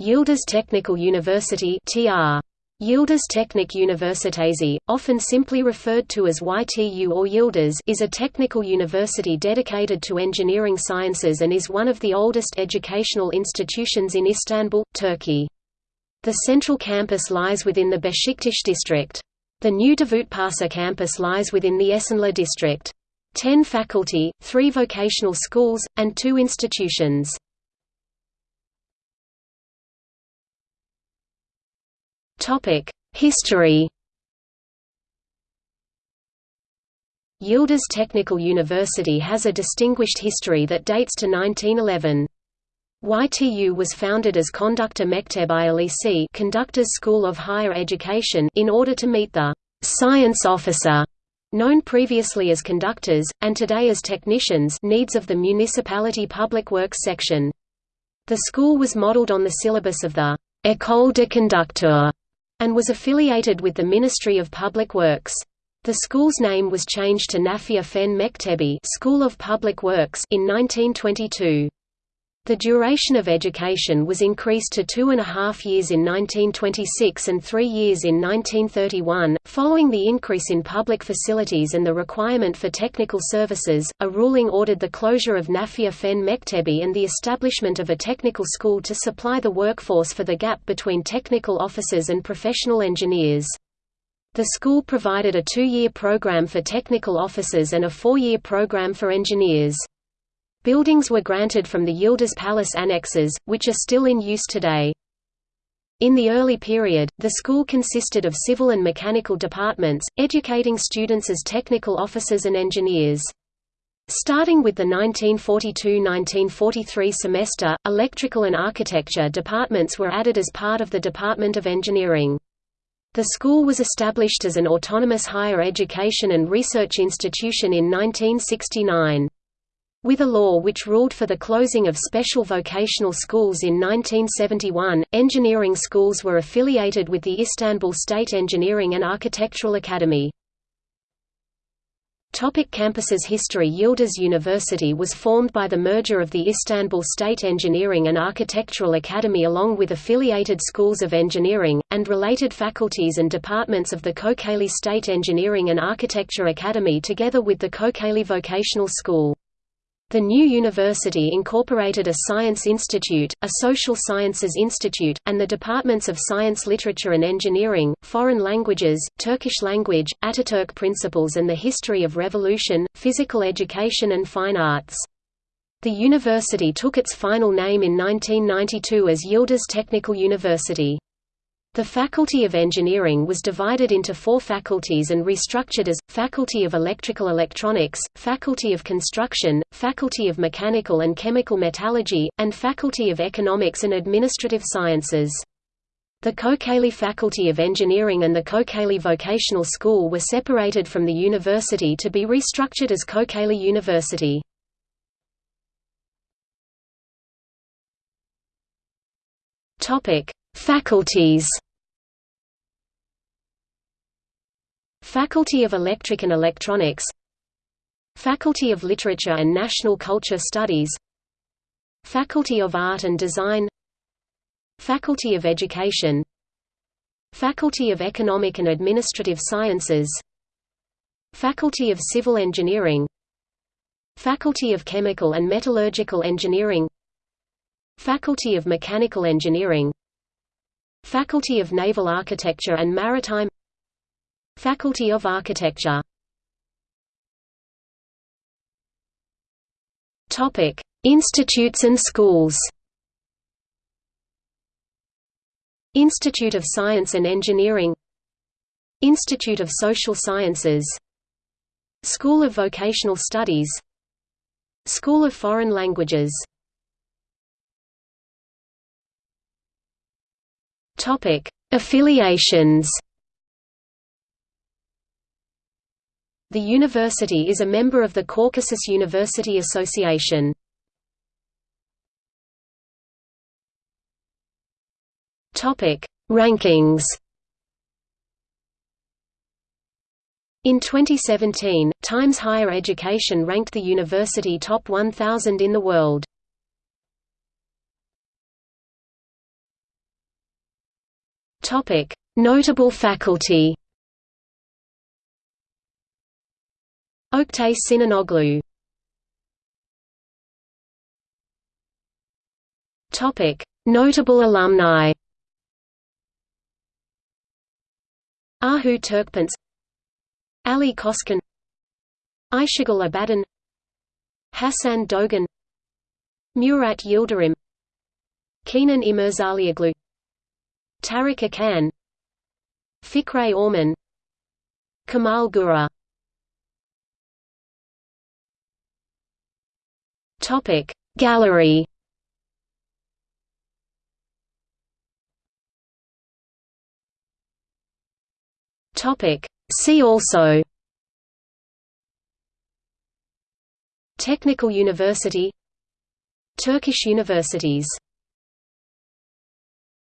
Yildiz Technical University (TR). Yildiz often simply referred to as YTU or Yildiz, is a technical university dedicated to engineering sciences and is one of the oldest educational institutions in Istanbul, Turkey. The central campus lies within the Beşiktaş district. The new Davutpaşa campus lies within the Esenler district. Ten faculty, three vocational schools, and two institutions. History Yildiz Technical University has a distinguished history that dates to 1911. YTU was founded as Conductor Mekteb ILEC Conductors School of Higher Education in order to meet the «science officer» known previously as conductors, and today as technicians needs of the municipality public works section. The school was modeled on the syllabus of the «École de conducteurs» and was affiliated with the Ministry of Public Works. The school's name was changed to Nafia Fen Mektebi School of Public Works in 1922. The duration of education was increased to two and a half years in 1926 and three years in 1931. Following the increase in public facilities and the requirement for technical services, a ruling ordered the closure of Nafia Fen Mektebi and the establishment of a technical school to supply the workforce for the gap between technical officers and professional engineers. The school provided a two-year program for technical officers and a four-year program for engineers. Buildings were granted from the Yildiz Palace annexes, which are still in use today. In the early period, the school consisted of civil and mechanical departments, educating students as technical officers and engineers. Starting with the 1942–1943 semester, electrical and architecture departments were added as part of the Department of Engineering. The school was established as an autonomous higher education and research institution in 1969. With a law which ruled for the closing of special vocational schools in 1971, engineering schools were affiliated with the Istanbul State Engineering and Architectural Academy. Topic campuses History Yildiz University was formed by the merger of the Istanbul State Engineering and Architectural Academy along with affiliated schools of engineering, and related faculties and departments of the Kocaeli State Engineering and Architecture Academy together with the Kocaeli Vocational School. The new university incorporated a Science Institute, a Social Sciences Institute, and the departments of Science Literature and Engineering, Foreign Languages, Turkish Language, Ataturk Principles and the History of Revolution, Physical Education and Fine Arts. The university took its final name in 1992 as Yildiz Technical University. The Faculty of Engineering was divided into four faculties and restructured as, Faculty of Electrical Electronics, Faculty of Construction, Faculty of Mechanical and Chemical Metallurgy, and Faculty of Economics and Administrative Sciences. The Kocaeli Faculty of Engineering and the Kocaeli Vocational School were separated from the university to be restructured as Kocaeli University. Topic: Faculties. Faculty of Electric and Electronics. Faculty of Literature and National Culture Studies. Faculty of Art and Design. Faculty of Education. Faculty of Economic and Administrative Sciences. Faculty of Civil Engineering. Faculty of Chemical and Metallurgical Engineering. Faculty of Mechanical Engineering Faculty of Naval Architecture and Maritime Faculty of Architecture Topic: Institutes and schools. Institute of Science and Engineering Institute of Social Sciences School of Vocational Studies School of Foreign Languages Topic: Affiliations. The university is a member of the Caucasus University Association. Topic: Rankings. In 2017, Times Higher Education ranked the university top 1,000 in the world. Topic: Notable faculty. Oktay Sinanoglu. Topic: Notable alumni. Ahu Turkpence Ali Koskan Ayşegül Abadan. Hasan Dogan. Murat Yildirim. Kenan İmirzalıoğlu Tarık Akan Fikret Orman Kamal Gura. Topic Gallery. Topic See also. Technical University Turkish universities